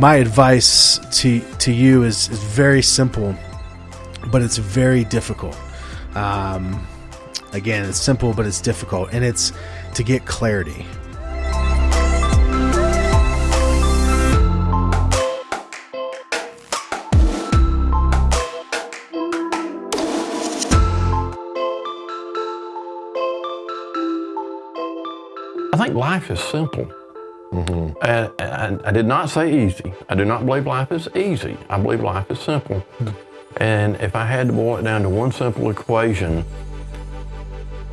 my advice to to you is, is very simple, but it's very difficult. Um, again, it's simple, but it's difficult, and it's to get clarity. I think life is simple. Mm-hmm. And, and I did not say easy. I do not believe life is easy. I believe life is simple. Hmm. And if I had to boil it down to one simple equation,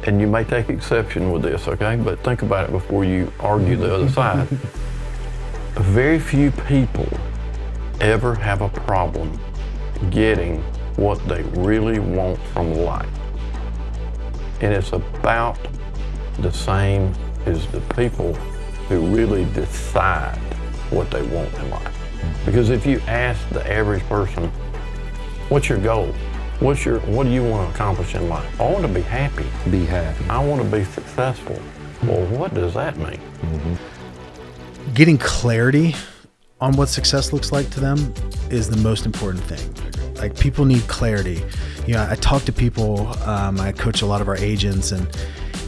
and you may take exception with this, okay? But think about it before you argue the other side. Very few people ever have a problem getting what they really want from life. And it's about the same as the people who really decide what they want in life. Because if you ask the average person, what's your goal? What's your, what do you want to accomplish in life? I want to be happy. Be happy. I want to be successful. Well, what does that mean? getting clarity on what success looks like to them is the most important thing. Like people need clarity. You know, I talk to people. Um, I coach a lot of our agents, and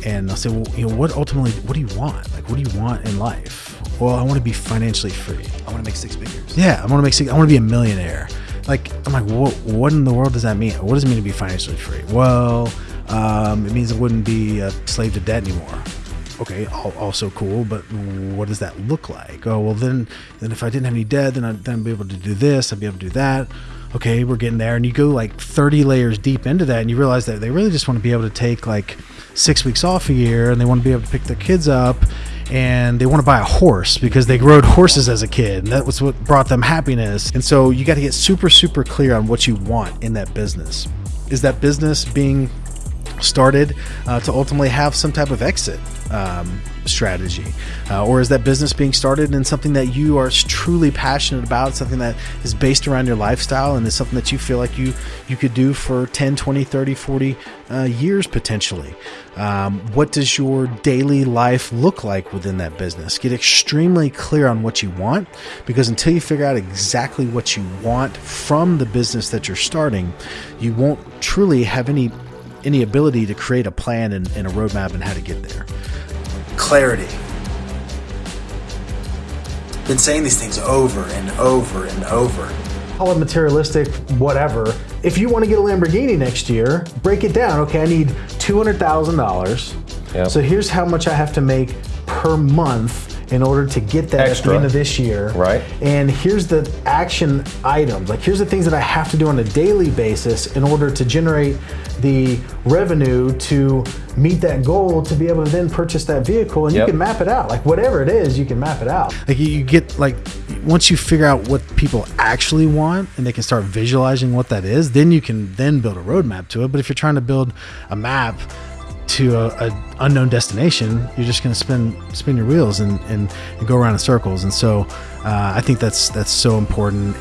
and I'll say, well, you know, what ultimately, what do you want? Like, what do you want in life? Well, I want to be financially free. I want to make six figures. Yeah, I want to make. six- I want to be a millionaire. Like, I'm like, what? What in the world does that mean? What does it mean to be financially free? Well, um, it means I wouldn't be a slave to debt anymore. Okay, also cool, but what does that look like? Oh, well, then, then if I didn't have any debt, then I'd then be able to do this. I'd be able to do that. Okay, we're getting there, and you go like 30 layers deep into that, and you realize that they really just want to be able to take like six weeks off a year, and they want to be able to pick their kids up, and they want to buy a horse because they rode horses as a kid and that was what brought them happiness. And so you got to get super super clear on what you want in that business. Is that business being started uh, to ultimately have some type of exit um, strategy. Uh, or is that business being started in something that you are truly passionate about something that is based around your lifestyle and is something that you feel like you you could do for 10 20 30 40 uh, years potentially? Um, what does your daily life look like within that business? Get extremely clear on what you want because until you figure out exactly what you want from the business that you're starting you won't truly have any any ability to create a plan and, and a roadmap and how to get there. Clarity. Been saying these things over and over and over. Call it materialistic, whatever. If you want to get a Lamborghini next year, break it down. Okay, I need two hundred thousand dollars. Yep. So here's how much I have to make per month in order to get that at Extra. the end of this year. Right. And here's the action items. Like here's the things that I have to do on a daily basis in order to generate the revenue to meet that goal to be able to then purchase that vehicle and Yep. you can map it out. Like whatever it is, you can map it out. Like you- you get like once you figure out what people actually want and they can start visualizing what that is, then you can then build a roadmap to it. But if you're trying to build a map to a, a unknown destination, you're just going to spin spin your wheels and, and, and go around in circles. And so, uh, I think that's that's so important.